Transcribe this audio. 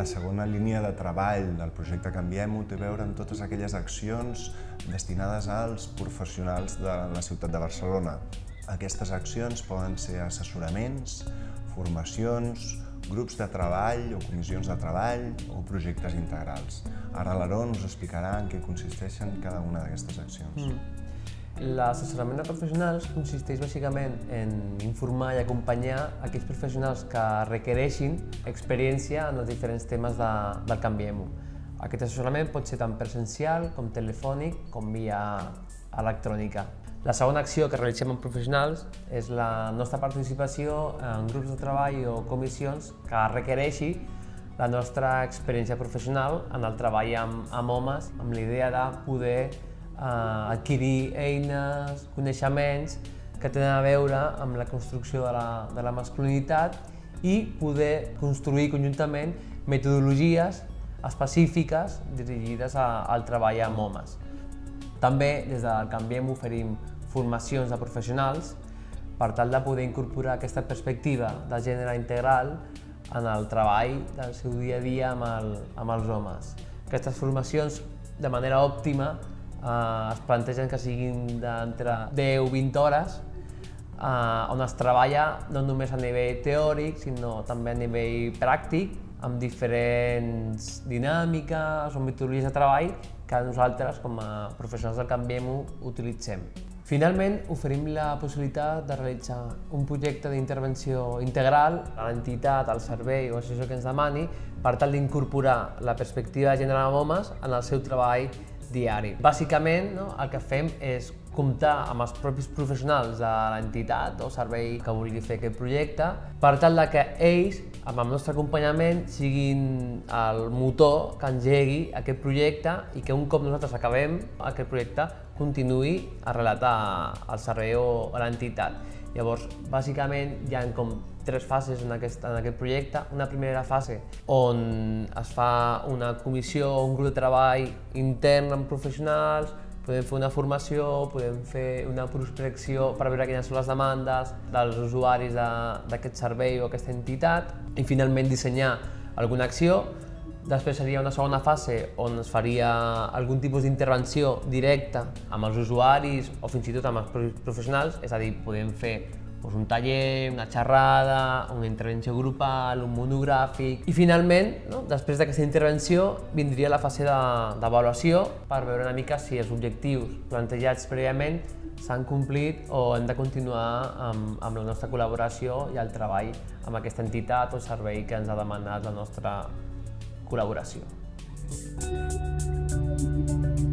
La segona línia de treball del projecte Canviem-ho té a veure amb totes aquelles accions destinades als professionals de la ciutat de Barcelona. Aquestes accions poden ser assessoraments, formacions, grups de treball o comissions de treball o projectes integrals. Ara l'Aaron us explicarà en què consisteixen cada una d'aquestes accions. Mm. L'assessorament de professionals consisteix bàsicament en informar i acompanyar aquells professionals que requereixin experiència en els diferents temes de, del Canviem-ho. Aquest assessorament pot ser tant presencial com telefònic com via electrònica. La segona acció que realitzem amb professionals és la nostra participació en grups de treball o comissions que requereixi la nostra experiència professional en el treball amb, amb homes, amb l'idea de poder eh, adquirir eines, coneixements que tenen a veure amb la construcció de la, de la masculinitat i poder construir conjuntament metodologies específiques dirigides a, al treball amb homes. També des del Canviem oferim formacions de professionals per tal de poder incorporar aquesta perspectiva de gènere integral en el treball del seu dia a dia amb, el, amb els homes. Aquestes formacions, de manera òptima, eh, es plantegen que siguin d'entre 10 o 20 hores eh, on es treballa no només a nivell teòric, sinó també a nivell pràctic, amb diferents dinàmiques o metodologies de treball que nosaltres, com a professionals del Canviem-ho, utilitzem. Finalment, oferim la possibilitat de realitzar un projecte d'intervenció integral a l'entitat, al servei o associació que ens demani per tal d'incorporar la perspectiva de gènere homes en el seu treball diari. Bàsicament, no, el que fem és comptar amb els propis professionals de l'entitat o servei que vulgui fer aquest projecte per tal de que ells, amb el nostre acompanyament, siguin el motor que engegui aquest projecte i que un cop nosaltres acabem aquest projecte continuï arrelat al servei o a l'entitat. Llavors, bàsicament, hi ha com tres fases en aquest, en aquest projecte. Una primera fase on es fa una comissió un grup de treball intern amb professionals, podem fer una formació, podem fer una prospecció per veure quines són les demandes dels usuaris d'aquest servei o aquesta entitat i finalment dissenyar alguna acció. Després seria una segona fase on es faria algun tipus d'intervenció directa amb els usuaris o fins i tot amb els professionals, és a dir, podem fer doncs, un taller, una xerrada, una intervenció grupal, un monogràfic... I finalment, no, després d'aquesta intervenció, vindria la fase d'avaluació per veure una mica si els objectius plantejats prèviament s'han complit o hem de continuar amb, amb la nostra col·laboració i el treball amb aquesta entitat o servei que ens ha demanat la nostra col·laboració. Thank you.